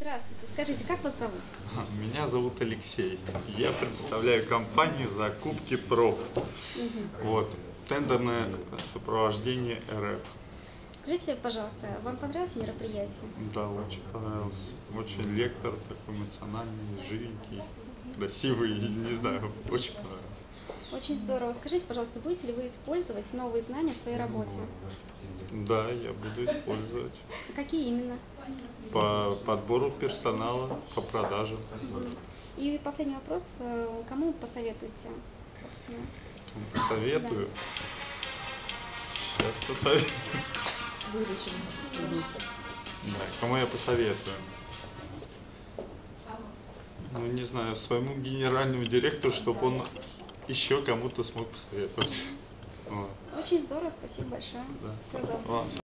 Здравствуйте, скажите, как вас зовут? Меня зовут Алексей. Я представляю компанию закупки проб. Вот. Тендерное сопровождение РФ. Скажите, пожалуйста, вам понравилось мероприятие? Да, очень понравился. Очень лектор такой эмоциональный, живенький, красивый, не знаю, очень понравился. Очень здорово. Скажите, пожалуйста, будете ли вы использовать новые знания в своей работе? Да, я буду использовать А Какие именно? по подбору персонала, по продажам. И последний вопрос. э, Кому посоветуете, собственно? Посоветую. Сейчас посоветую. Да, кому я посоветую? Ну, не знаю, своему генеральному директору, чтобы он еще кому-то смог посоветовать. Очень здорово, спасибо большое. да. Всего доброго.